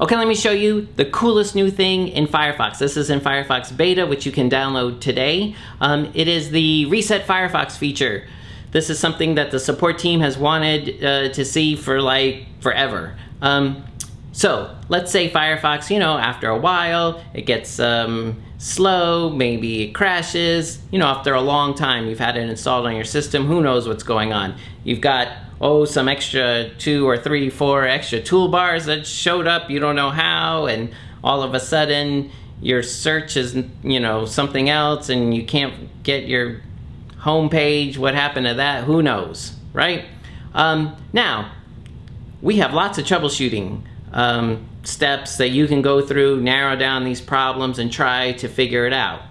Okay, let me show you the coolest new thing in Firefox. This is in Firefox Beta, which you can download today. Um, it is the Reset Firefox feature. This is something that the support team has wanted uh, to see for like forever. Um, so let's say Firefox, you know, after a while, it gets um, slow, maybe it crashes, you know, after a long time you've had it installed on your system, who knows what's going on. You've got, oh, some extra two or three, four extra toolbars that showed up, you don't know how, and all of a sudden your search is, you know, something else and you can't get your home page, what happened to that, who knows, right? Um, now, we have lots of troubleshooting um, steps that you can go through, narrow down these problems, and try to figure it out.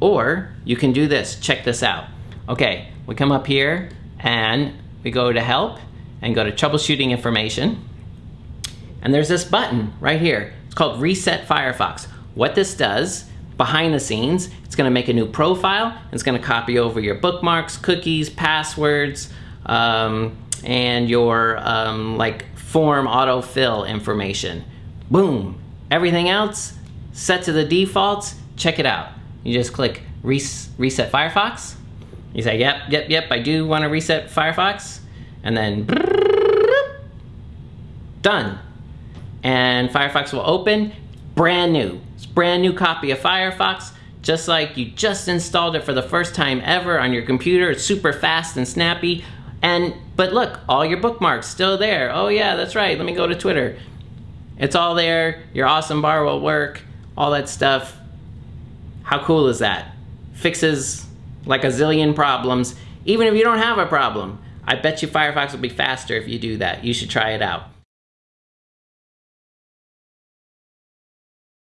Or you can do this. Check this out. Okay, we come up here and we go to help and go to troubleshooting information. And there's this button right here. It's called Reset Firefox. What this does, behind the scenes, it's gonna make a new profile. It's gonna copy over your bookmarks, cookies, passwords, um, and your um, like form autofill information. Boom. Everything else set to the defaults. Check it out. You just click res reset Firefox. You say, yep, yep, yep, I do want to reset Firefox. And then done. And Firefox will open brand new. It's brand new copy of Firefox just like you just installed it for the first time ever on your computer. It's super fast and snappy. And, but look, all your bookmarks still there. Oh yeah, that's right, let me go to Twitter. It's all there, your awesome bar will work, all that stuff. How cool is that? Fixes like a zillion problems, even if you don't have a problem. I bet you Firefox will be faster if you do that. You should try it out.